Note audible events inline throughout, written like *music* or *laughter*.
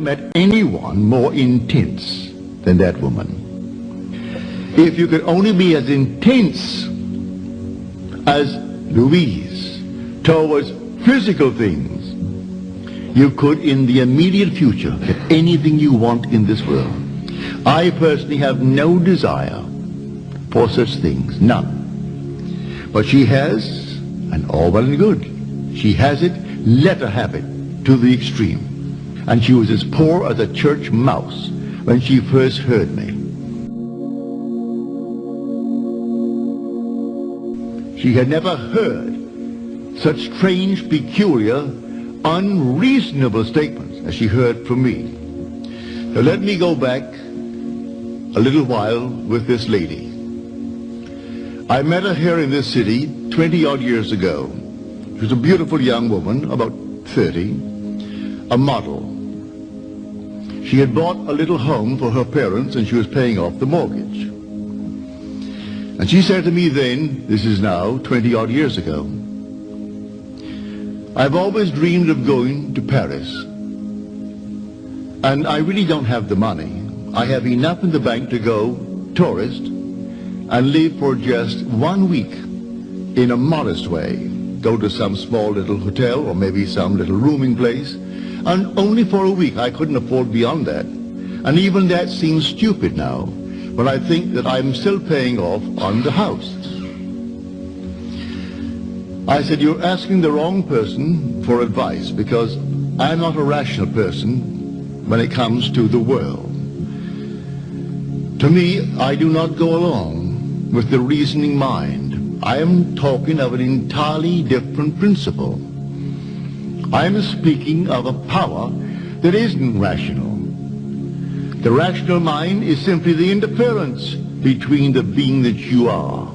met anyone more intense than that woman. If you could only be as intense as Louise towards physical things, you could in the immediate future get anything you want in this world. I personally have no desire for such things, none. But she has, and all well and good, she has it, let her have it to the extreme. And she was as poor as a church mouse when she first heard me. She had never heard such strange, peculiar, unreasonable statements as she heard from me. Now let me go back a little while with this lady. I met her here in this city 20 odd years ago. She was a beautiful young woman, about 30, a model. She had bought a little home for her parents and she was paying off the mortgage. And she said to me then, this is now 20 odd years ago, I've always dreamed of going to Paris. And I really don't have the money. I have enough in the bank to go tourist and live for just one week in a modest way. Go to some small little hotel or maybe some little rooming place. And only for a week. I couldn't afford beyond that. And even that seems stupid now. But I think that I'm still paying off on the house. I said, you're asking the wrong person for advice because I'm not a rational person when it comes to the world. To me, I do not go along with the reasoning mind. I am talking of an entirely different principle. I am speaking of a power that isn't rational. The rational mind is simply the interference between the being that you are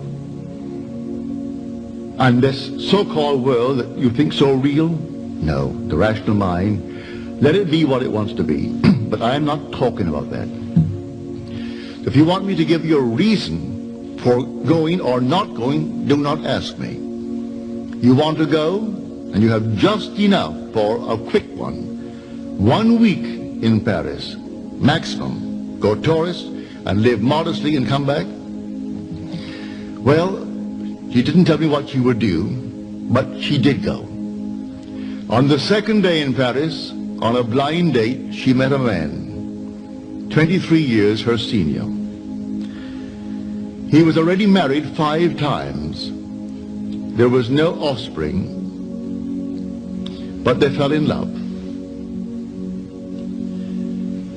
and this so-called world that you think so real? No, the rational mind, let it be what it wants to be. *clears throat* but I'm not talking about that. If you want me to give you a reason for going or not going, do not ask me. You want to go, and you have just enough for a quick one. One week in Paris, maximum. Go tourist and live modestly and come back. Well, she didn't tell me what she would do, but she did go. On the second day in Paris, on a blind date, she met a man, 23 years her senior. He was already married five times. There was no offspring, but they fell in love.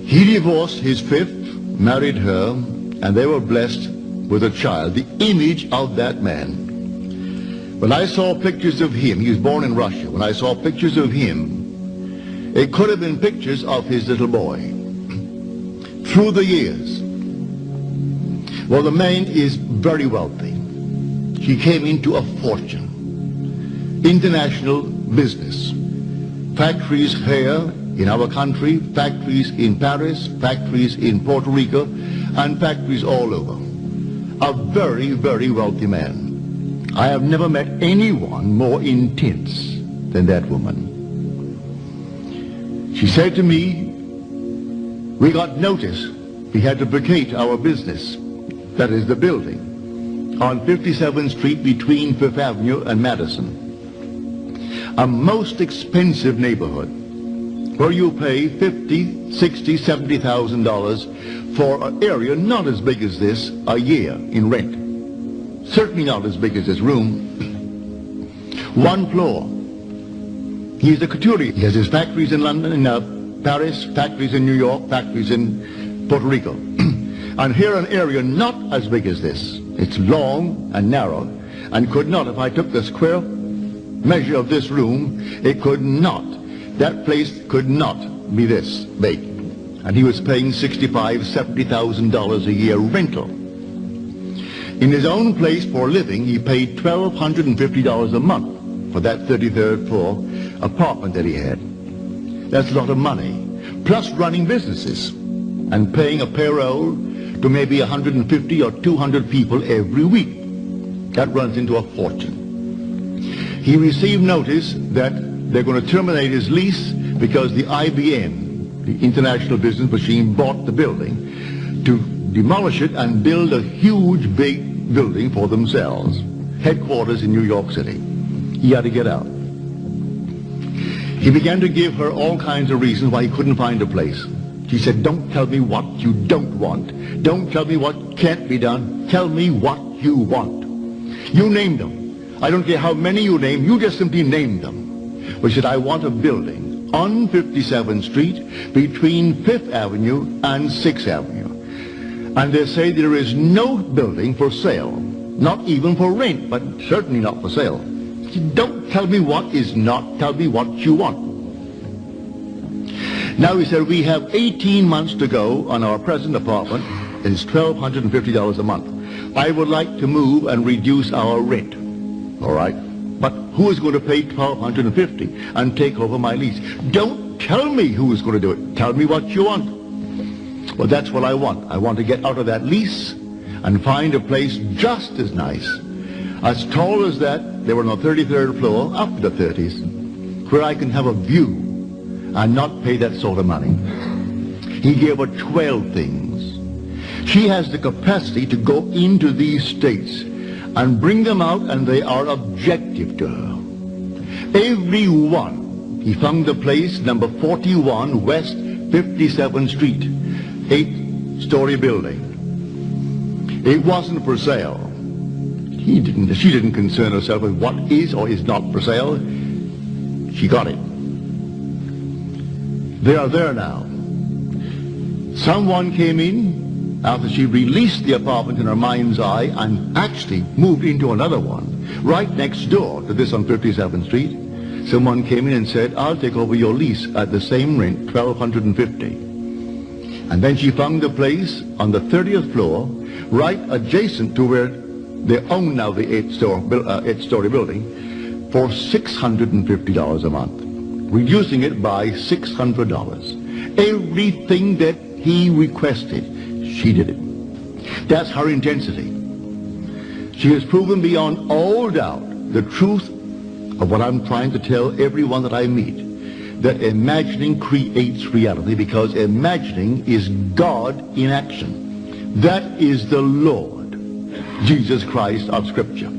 He divorced his fifth, married her, and they were blessed with a child, the image of that man. When I saw pictures of him, he was born in Russia, when I saw pictures of him, it could have been pictures of his little boy. *clears throat* Through the years, well, the man is very wealthy. He came into a fortune. International business. Factories here in our country, factories in Paris, factories in Puerto Rico, and factories all over. A very, very wealthy man. I have never met anyone more intense than that woman. She said to me, we got notice we had to vacate our business, that is the building, on 57th Street between Fifth Avenue and Madison. A most expensive neighborhood where you pay 50, 60, 70,000 dollars for an area not as big as this a year in rent. Certainly not as big as this room. *clears throat* One floor. He's a couturier. He has his factories in London and uh, Paris, factories in New York, factories in Puerto Rico. *clears throat* and here an area not as big as this. It's long and narrow and could not, if I took the square measure of this room, it could not. That place could not be this big. And he was paying sixty-five, seventy thousand dollars a year rental. In his own place for a living, he paid $1,250 a month for that 33rd floor apartment that he had. That's a lot of money. Plus running businesses and paying a payroll to maybe 150 or 200 people every week. That runs into a fortune. He received notice that they're going to terminate his lease because the IBM the international business machine bought the building to demolish it and build a huge big building for themselves. Headquarters in New York City. He had to get out. He began to give her all kinds of reasons why he couldn't find a place. She said, don't tell me what you don't want. Don't tell me what can't be done. Tell me what you want. You name them. I don't care how many you name. You just simply name them. But said, I want a building on 57th Street between 5th Avenue and 6th Avenue. And they say there is no building for sale. Not even for rent, but certainly not for sale. Don't tell me what is not. Tell me what you want. Now he said, we have 18 months to go on our present apartment. It's $1,250 a month. I would like to move and reduce our rent. All right? But who is going to pay 1250 and take over my lease? Don't tell me who is going to do it. Tell me what you want. Well, that's what I want. I want to get out of that lease and find a place just as nice, as tall as that, they were on the 33rd floor, up to the 30s, where I can have a view and not pay that sort of money. He gave her 12 things. She has the capacity to go into these states and bring them out and they are objective to her. Every one. He found the place, number 41 West 57th Street, eight-story building. It wasn't for sale. He didn't, she didn't concern herself with what is or is not for sale. She got it. They are there now. Someone came in after she released the apartment in her mind's eye and actually moved into another one right next door to this on 57th Street. Someone came in and said, I'll take over your lease at the same rent, 1250 And then she found a place on the 30th floor right adjacent to where they own now the eight-story uh, eight building for $650 a month, reducing it by $600. Everything that he requested, she did it. That's her intensity. She has proven beyond all doubt the truth of what I'm trying to tell everyone that I meet, that imagining creates reality because imagining is God in action. That is the Lord. Jesus Christ of Scripture.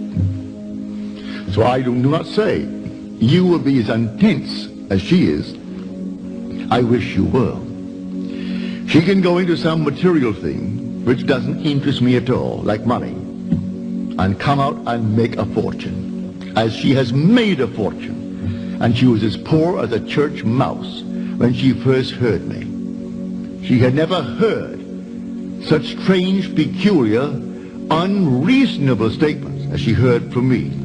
So I do not say you will be as intense as she is. I wish you were. She can go into some material thing which doesn't interest me at all, like money, and come out and make a fortune, as she has made a fortune. And she was as poor as a church mouse when she first heard me. She had never heard such strange, peculiar, unreasonable statements as she heard from me.